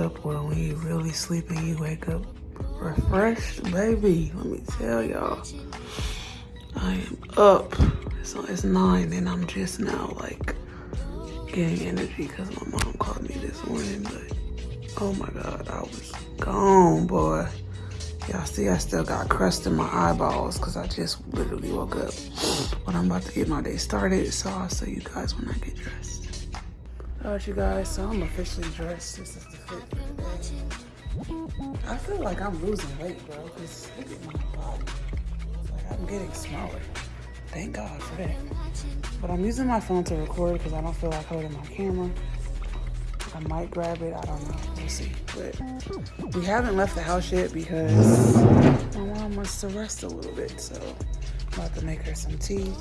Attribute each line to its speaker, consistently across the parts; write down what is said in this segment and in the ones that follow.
Speaker 1: up when you really sleeping, you wake up refreshed, baby. Let me tell y'all. I am up. So it's nine and I'm just now like getting energy because my mom called me this morning. But oh my God, I was gone, boy. Y'all see I still got crust in my eyeballs because I just literally woke up. But I'm about to get my day started. So I'll see you guys when I get dressed. All right, you guys, so I'm officially dressed. This is the fit. I feel like I'm losing weight, bro, because look at my body. like I'm getting smaller. Thank God for that. But I'm using my phone to record because I don't feel like holding my camera. I might grab it, I don't know, we'll see. But we haven't left the house yet because my mom wants to rest a little bit. So I'm about to make her some tea.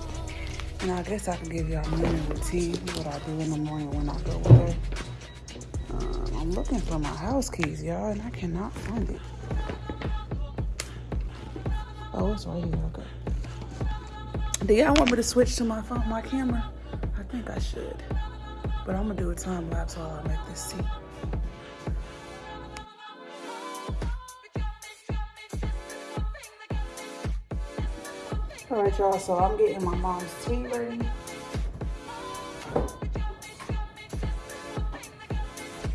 Speaker 1: And I guess I can give y'all a morning routine, what I do in the morning when I go away. Um, I'm looking for my house keys, y'all, and I cannot find it. Oh, it's right here, okay. Do y'all want me to switch to my phone, my camera? I think I should. But I'm gonna do a time lapse while I make this tea. All right, y'all, so I'm getting my mom's tea ready.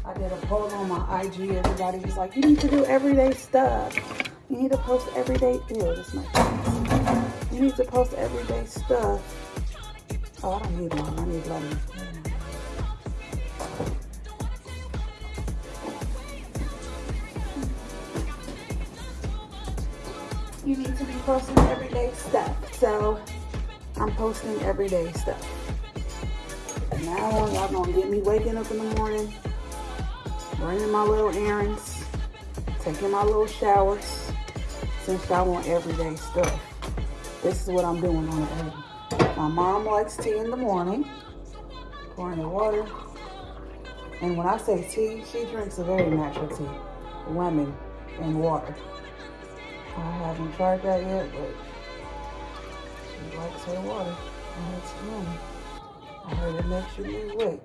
Speaker 1: I did a poll on my IG. Everybody was like, you need to do everyday stuff. You need to post everyday, ew, this is my you need to post everyday stuff. Oh, I don't need one. I need lemon. You need to be posting everyday stuff. So I'm posting everyday stuff. Now on, y'all gonna get me waking up in the morning, running my little errands, taking my little showers, since y'all want everyday stuff. This is what I'm doing on the egg. My mom likes tea in the morning, pouring the water. And when I say tea, she drinks a very natural tea, lemon and water. I haven't tried that yet, but she likes her water and it's lemon. I heard it makes you lose weight.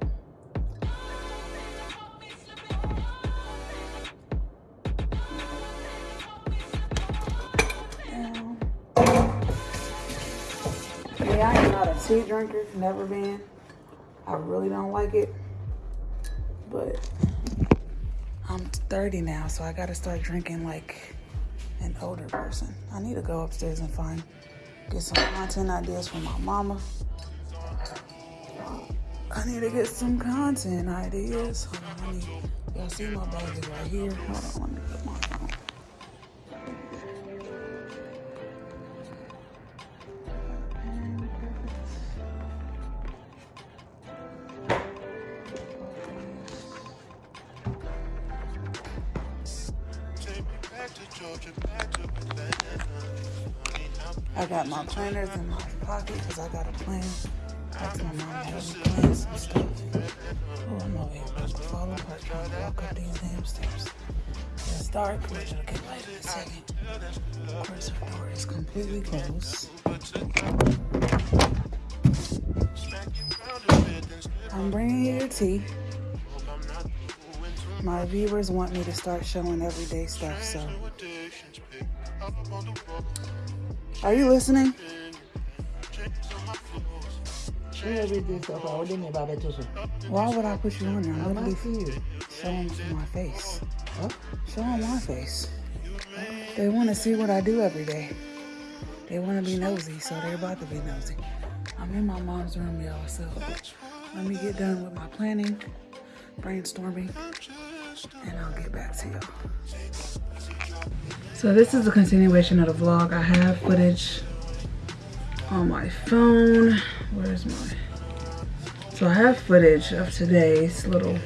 Speaker 1: Yeah, I am not a tea drinker, never been. I really don't like it. But I'm 30 now, so I gotta start drinking like an older person. I need to go upstairs and find, get some content ideas from my mama. I need to get some content ideas. Hold on, y'all see my bag right here. Hold on, I got my planners in my pocket because I got a plan. That's my mom help me plan some stuff. Oh, I'm over here about to fall apart trying to walk up these damn stairs. It's dark, which will get light in a second. Of course, her door is completely closed. I'm bringing you your tea. My viewers want me to start showing everyday stuff, so are you listening? Why would I put you on there? I'm literally showing my face. Huh? Showing my face. They want to see what I do every day. They want to be nosy, so they're about to be nosy. I'm in my mom's room, y'all, so let me get done with my planning, brainstorming, and I'll get back to y'all. So this is a continuation of the vlog. I have footage on my phone. Where's my... So I have footage of today's little...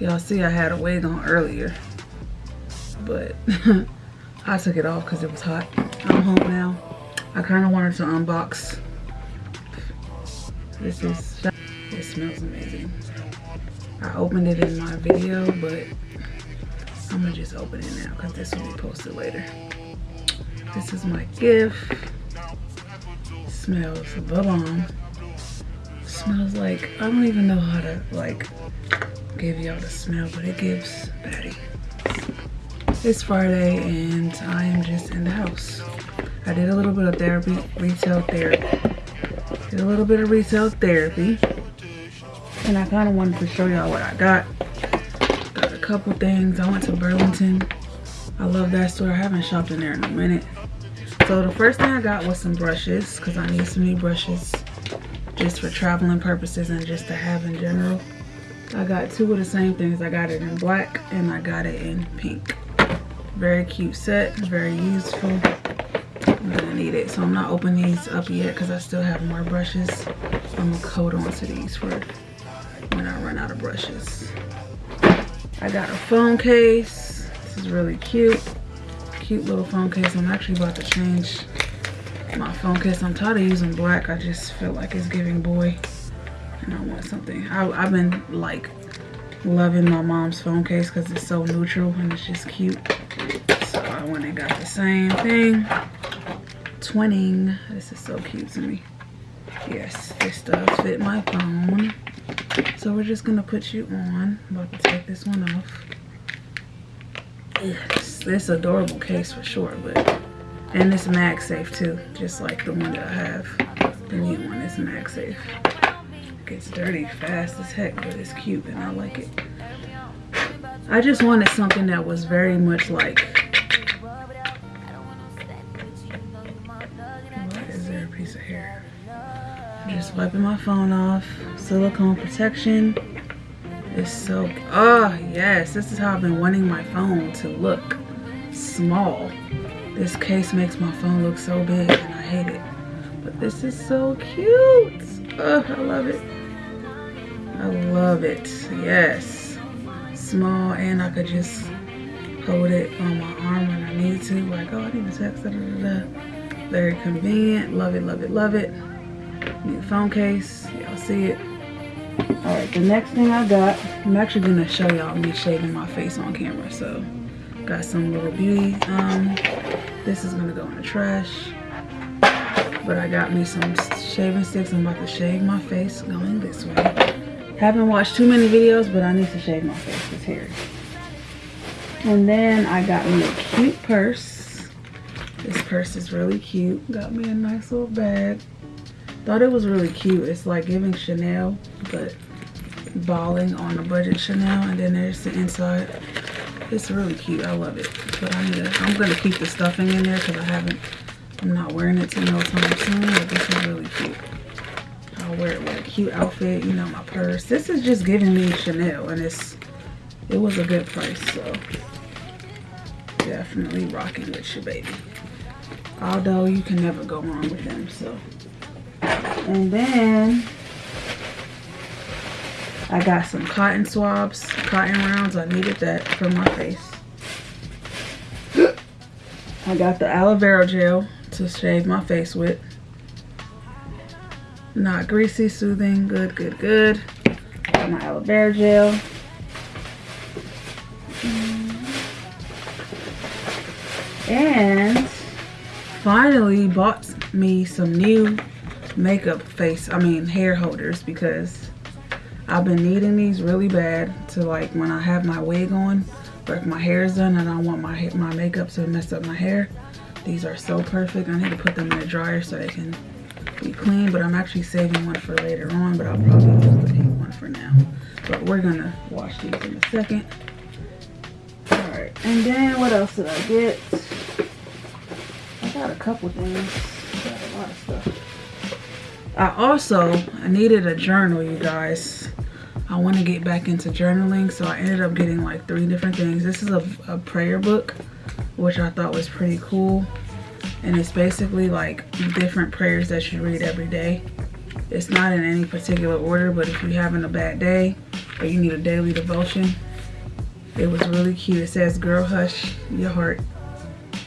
Speaker 1: Y'all see I had a wig on earlier. But I took it off because it was hot. I'm home now. I kind of wanted to unbox. This is... It smells amazing. I opened it in my video, but I'm gonna just open it now because this will be posted later. This is my gift. Smells the bomb. Smells like, I don't even know how to like give y'all the smell, but it gives Betty. It's Friday and I am just in the house. I did a little bit of therapy, retail therapy. Did a little bit of retail therapy. And I kind of wanted to show y'all what I got. Couple things. I went to Burlington. I love that store. I haven't shopped in there in a minute. So the first thing I got was some brushes because I need some new brushes just for traveling purposes and just to have in general. I got two of the same things. I got it in black and I got it in pink. Very cute set, very useful. I'm gonna need it. So I'm not opening these up yet because I still have more brushes. I'm gonna coat onto these for when I run out of brushes. I got a phone case. This is really cute. Cute little phone case. I'm actually about to change my phone case. I'm tired of using black. I just feel like it's giving boy. And I want something. I, I've been like loving my mom's phone case because it's so neutral and it's just cute. So I went and got the same thing. Twinning. This is so cute to me. Yes, this does fit my phone. So we're just gonna put you on. I'm about to take this one off. Yes, this adorable case for sure, but and it's MagSafe too, just like the one that I have. The new one is MagSafe. It gets dirty fast as heck, but it's cute and I like it. I just wanted something that was very much like Why is there a piece of hair? Just wiping my phone off. Silicone protection. It's so, oh yes, this is how I've been wanting my phone to look small. This case makes my phone look so big and I hate it. But this is so cute. Oh, I love it. I love it, yes. Small and I could just hold it on my arm when I need to. Like, oh, I need to text, da, da, da. Very convenient, love it, love it, love it. Need a phone case, y'all see it. All right, the next thing I got, I'm actually gonna show y'all me shaving my face on camera. So, got some little beauty. Um, this is gonna go in the trash. But I got me some shaving sticks. I'm about to shave my face going this way. Haven't watched too many videos, but I need to shave my face. It's hairy. And then I got me a cute purse. This purse is really cute. Got me a nice little bag. Thought it was really cute. It's like giving Chanel, but balling on a budget Chanel. And then there's the inside. It's really cute. I love it. But I need to, I'm going to keep the stuffing in there because I haven't, I'm not wearing it to no time soon. But this is really cute. I'll wear it with a cute outfit, you know, my purse. This is just giving me Chanel. And it's, it was a good price. So definitely rocking with your baby. Although you can never go wrong with them. So and then I got some cotton swabs, cotton rounds. I needed that for my face. I got the aloe vera gel to shave my face with. Not greasy, soothing, good, good, good. Got my aloe vera gel. And finally bought me some new makeup face, I mean hair holders because I've been needing these really bad to like when I have my wig on if my hair is done and I want my, my makeup to mess up my hair. These are so perfect. I need to put them in the dryer so they can be clean, but I'm actually saving one for later on, but I'll probably use the pink one for now. But we're gonna wash these in a second. All right, and then what else did I get? I got a couple things. I got a lot of stuff. I also I needed a journal, you guys. I want to get back into journaling, so I ended up getting like three different things. This is a, a prayer book, which I thought was pretty cool. And it's basically like different prayers that you read every day. It's not in any particular order, but if you're having a bad day or you need a daily devotion, it was really cute. It says, girl, hush your heart.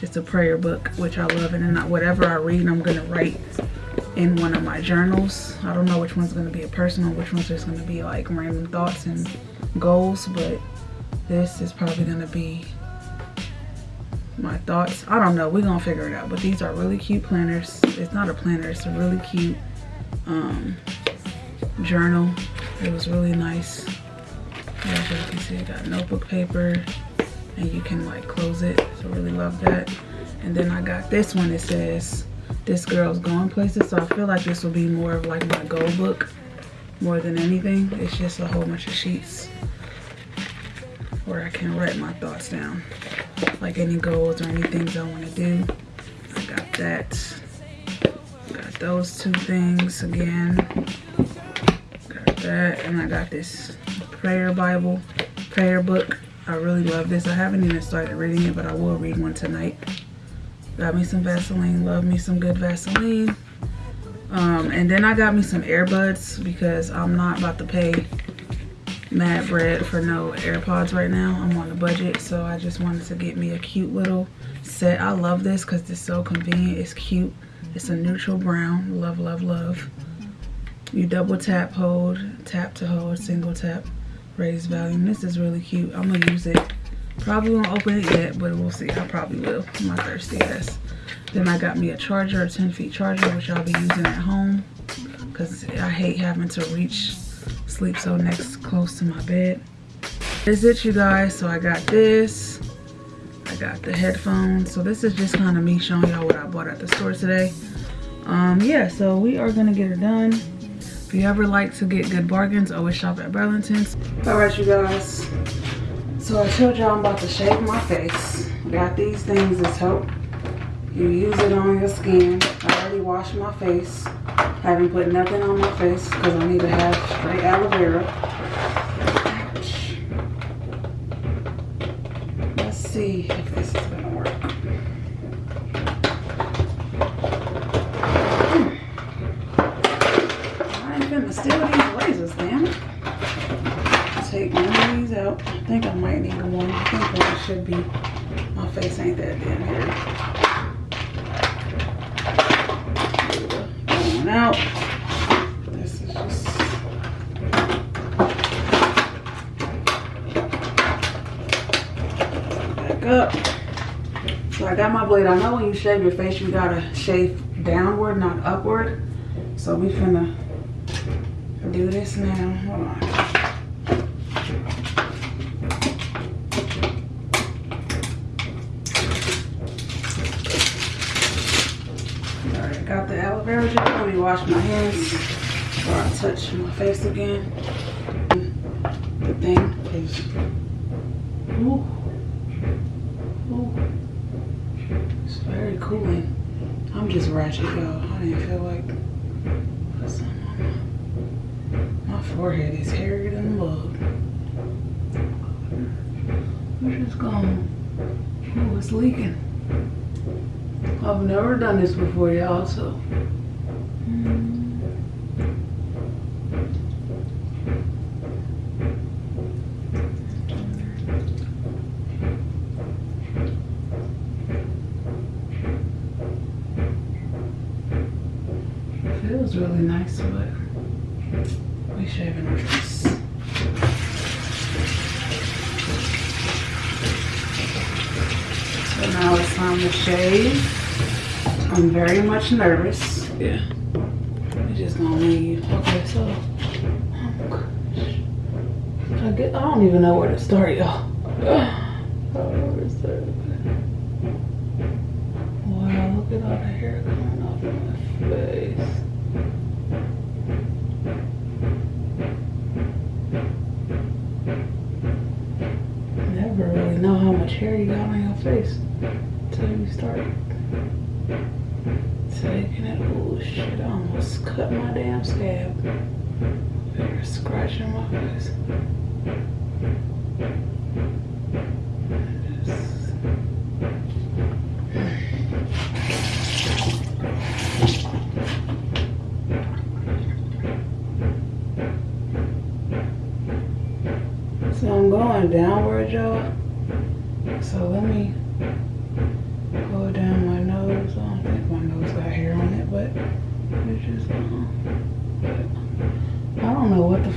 Speaker 1: It's a prayer book, which I love. And then whatever I read, I'm going to write in one of my journals. I don't know which one's gonna be a personal, which one's just gonna be like random thoughts and goals, but this is probably gonna be my thoughts. I don't know, we're gonna figure it out. But these are really cute planners. It's not a planner, it's a really cute um, journal. It was really nice. As you can see, I got notebook paper and you can like close it. So really love that. And then I got this one. It says, this girl's going places. So I feel like this will be more of like my goal book more than anything. It's just a whole bunch of sheets where I can write my thoughts down. Like any goals or any things I want to do. I got that. Got those two things again. Got that. And I got this prayer Bible, prayer book. I really love this. I haven't even started reading it, but I will read one tonight. Got me some Vaseline. Love me some good Vaseline. Um, and then I got me some earbuds because I'm not about to pay mad bread for no AirPods right now. I'm on a budget, so I just wanted to get me a cute little set. I love this because it's so convenient. It's cute. It's a neutral brown. Love, love, love. You double tap, hold, tap to hold, single tap, raise volume. This is really cute. I'm gonna use it. Probably won't open it yet, but we'll see. I probably will. My thirsty ass. Then I got me a charger, a 10 feet charger, which I'll be using at home because I hate having to reach, sleep so next close to my bed. Is it, you guys. So I got this. I got the headphones. So this is just kind of me showing y'all what I bought at the store today. Um, yeah, so we are gonna get it done. If you ever like to get good bargains, always shop at Burlington's. All right, you guys. So I told y'all I'm about to shave my face. Got these things as help you use it on your skin. I already washed my face. Haven't put nothing on my face because I need to have straight aloe vera. Ouch. Let's see if this is gonna work. Hmm. I ain't gonna steal these razors, damn it. Take one of these out. I think I might need one. I think one should be. My face ain't that damn hairy. out. This is just back up. So I got my blade. I know when you shave your face, you gotta shave downward, not upward. So we finna do this now. Hold on. Let me wash my hands before I touch my face again. The thing is, ooh, ooh, it's very cooling. I'm just ratchet, y'all. I didn't feel like put some on my, my forehead is hairier than love. We're just going. Oh, it's leaking. I've never done this before, y'all, so feels really nice, but we shaving our face. So now it's time to shave. I'm very much nervous. Yeah. Just gonna leave. Okay, so oh I get I don't even know where to start, y'all. Oh, I don't know where to start. Wow, look at all the hair coming off my face. Never really know how much hair you got on your face until you start taking it. Oh shit, almost cut my damn scab. They're scratching my face.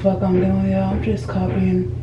Speaker 1: Fuck I'm doing, y'all. I'm just copying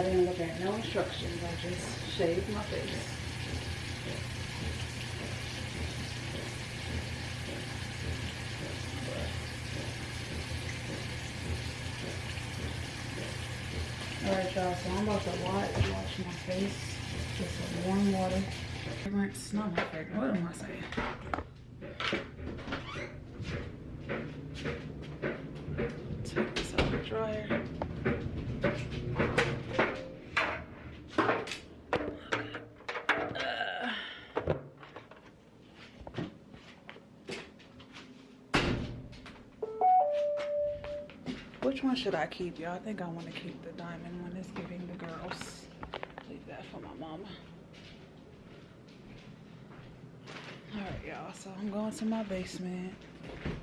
Speaker 1: I didn't look at no instructions. I just shaved my face. Alright y'all, so I'm about to wash, wash my face with some warm water. Fragrance, not my fragrance, what am I saying? Take this out the dryer. Which one should I keep, y'all? I think I want to keep the diamond one. It's giving the girls. Leave that for my mama. Alright, y'all. So I'm going to my basement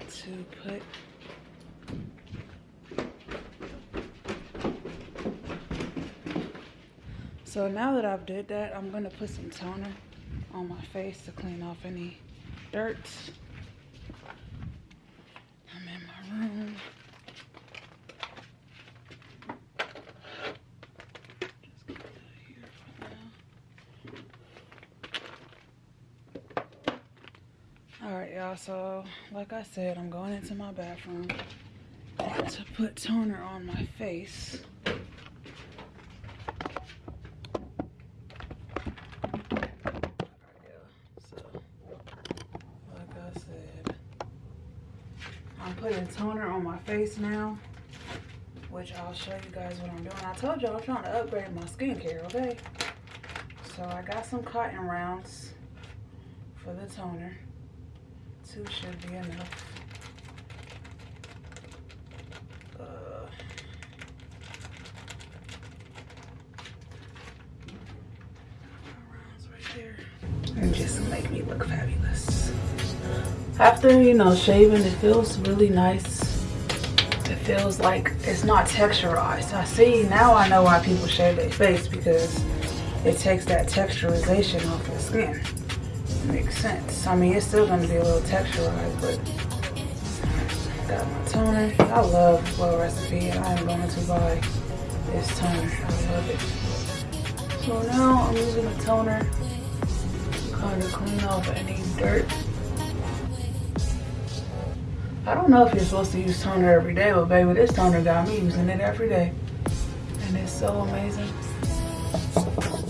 Speaker 1: to put So now that I've did that, I'm gonna put some toner on my face to clean off any dirt. I'm in my room. Alright y'all, so like I said, I'm going into my bathroom to put toner on my face. Like I'm putting toner on my face now, which I'll show you guys what I'm doing. I told y'all I'm trying to upgrade my skincare, okay? So I got some cotton rounds for the toner. Two should be enough. Uh, and just make me look fabulous. After, you know, shaving, it feels really nice. It feels like it's not texturized. I see, now I know why people shave their face because it takes that texturization off the skin. Makes sense. I mean, it's still going to be a little texturized, but got my toner. I love Glow Recipe. I am going to buy this toner. I love it. So now I'm using the toner to kind of clean off any dirt. I don't know if you're supposed to use toner every day, but baby, this toner got me using it every day. And it's so amazing.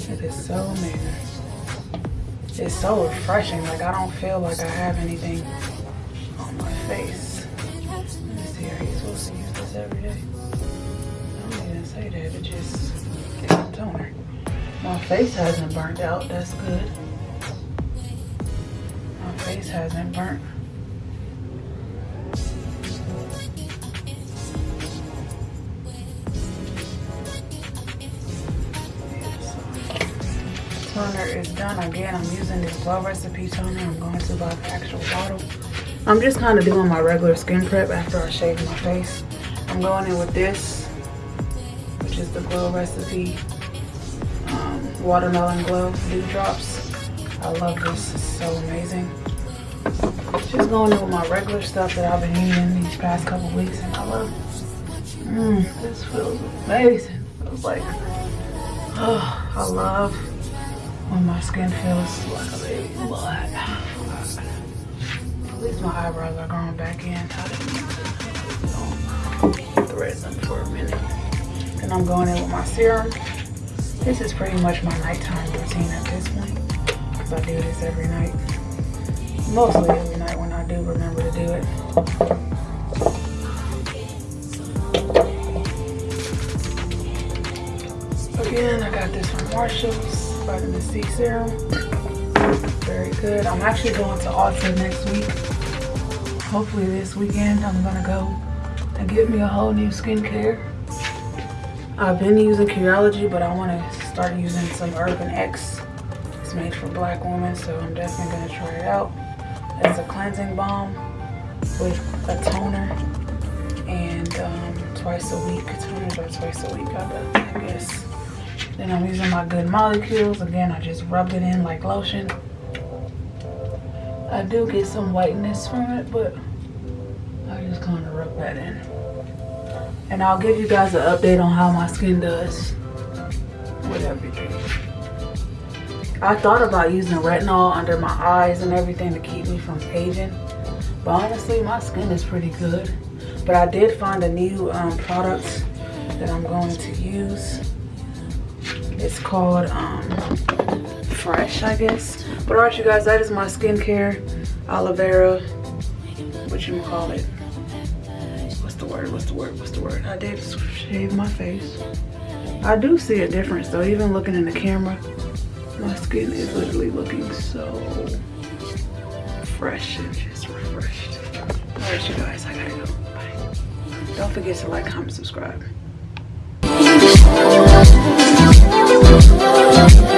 Speaker 1: It is so amazing it's so refreshing. Like I don't feel like I have anything on my face. Let me see, supposed to use this every day? I don't even say that, it just get some toner. My face hasn't burnt out, that's good. My face hasn't burnt. Toner is done. Again, I'm using this Glow Recipe toner. I'm going to buy the actual bottle. I'm just kind of doing my regular skin prep after I shave my face. I'm going in with this, which is the Glow Recipe um, Watermelon Glow Dew Drops. I love this. It's so amazing. Just going in with my regular stuff that I've been using these past couple weeks, and I love Mmm, this feels amazing. Feels like, oh, I love when my skin feels like a baby blood. At least my eyebrows are growing back in. I thread them for a minute. Then I'm going in with my serum. This is pretty much my nighttime routine at this point. Because I do this every night. Mostly every night when I do remember to do it. Again, I got this from Marshall's vitamin C serum. Very good. I'm actually going to Ulta next week. Hopefully this weekend I'm gonna go and get me a whole new skincare. I've been using Curology, but I want to start using some Urban X. It's made for black women, so I'm definitely gonna try it out. It's a cleansing balm with a toner and um, twice a week. Toners are twice a week, I guess. Then I'm using my Good Molecules. Again, I just rubbed it in like lotion. I do get some whiteness from it, but I just kind of rub that in. And I'll give you guys an update on how my skin does with everything. I thought about using retinol under my eyes and everything to keep me from aging. But honestly, my skin is pretty good. But I did find a new um, product that I'm going to use. It's called um, Fresh, I guess. But alright, you guys, that is my skincare. Aloe vera. What you call it? What's the word? What's the word? What's the word? I did shave my face. I do see a difference though, even looking in the camera. My skin is literally looking so fresh and just refreshed. Alright, you guys, I gotta go. Bye. Don't forget to like, comment, subscribe. Thank you.